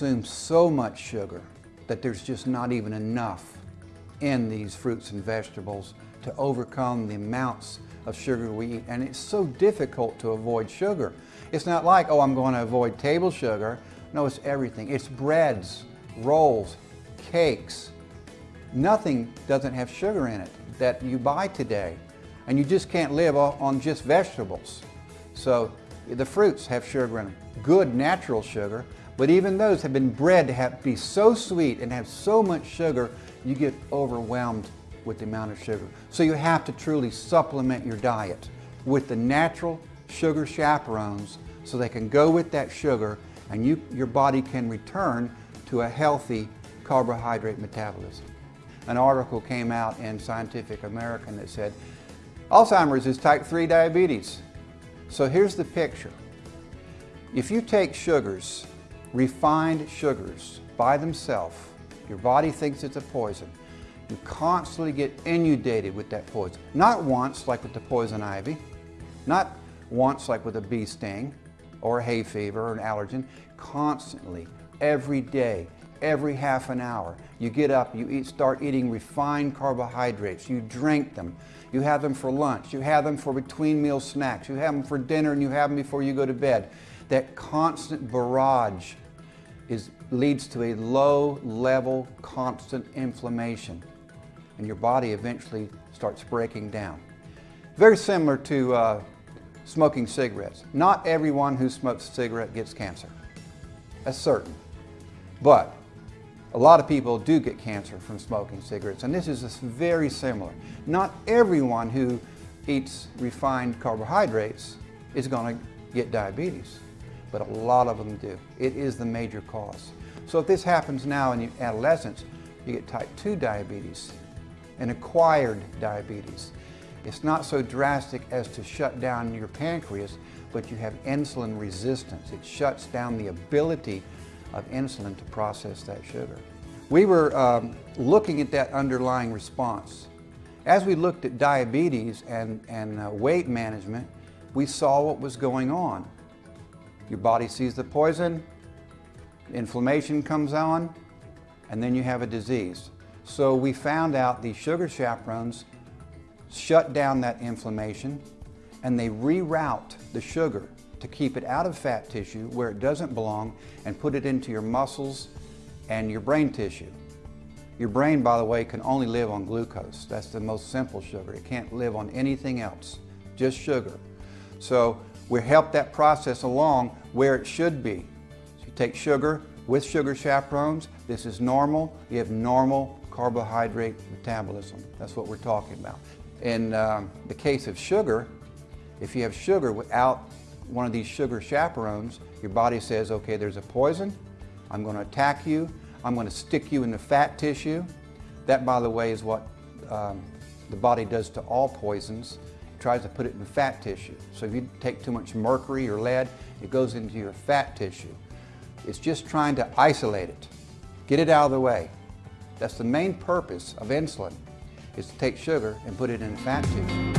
consume so much sugar that there's just not even enough in these fruits and vegetables to overcome the amounts of sugar we eat. And it's so difficult to avoid sugar. It's not like, oh, I'm going to avoid table sugar. No, it's everything. It's breads, rolls, cakes. Nothing doesn't have sugar in it that you buy today. And you just can't live on just vegetables. So the fruits have sugar in them, good natural sugar, but even those have been bred to have, be so sweet and have so much sugar, you get overwhelmed with the amount of sugar. So you have to truly supplement your diet with the natural sugar chaperones so they can go with that sugar and you, your body can return to a healthy carbohydrate metabolism. An article came out in Scientific American that said, Alzheimer's is type 3 diabetes. So here's the picture. If you take sugars, refined sugars, by themselves, your body thinks it's a poison. You constantly get inundated with that poison. Not once, like with the poison ivy, not once, like with a bee sting, or hay fever, or an allergen. Constantly, every day, every half an hour. You get up, you eat, start eating refined carbohydrates, you drink them, you have them for lunch, you have them for between meal snacks, you have them for dinner and you have them before you go to bed. That constant barrage is, leads to a low level, constant inflammation and your body eventually starts breaking down. Very similar to uh, smoking cigarettes. Not everyone who smokes a cigarette gets cancer. That's certain. But a lot of people do get cancer from smoking cigarettes, and this is very similar. Not everyone who eats refined carbohydrates is going to get diabetes, but a lot of them do. It is the major cause. So if this happens now in adolescence, you get type 2 diabetes and acquired diabetes. It's not so drastic as to shut down your pancreas, but you have insulin resistance. It shuts down the ability of insulin to process that sugar. We were um, looking at that underlying response. As we looked at diabetes and, and uh, weight management, we saw what was going on. Your body sees the poison, inflammation comes on, and then you have a disease. So we found out the sugar chaperones shut down that inflammation and they reroute the sugar to keep it out of fat tissue where it doesn't belong and put it into your muscles and your brain tissue. Your brain, by the way, can only live on glucose. That's the most simple sugar. It can't live on anything else, just sugar. So we help that process along where it should be. So you take sugar with sugar chaperones. This is normal. You have normal carbohydrate metabolism. That's what we're talking about. In um, the case of sugar, if you have sugar without one of these sugar chaperones, your body says, okay, there's a poison, I'm going to attack you, I'm going to stick you in the fat tissue. That, by the way, is what um, the body does to all poisons. Tries to put it in fat tissue. So if you take too much mercury or lead, it goes into your fat tissue. It's just trying to isolate it, get it out of the way. That's the main purpose of insulin, is to take sugar and put it in fat tissue.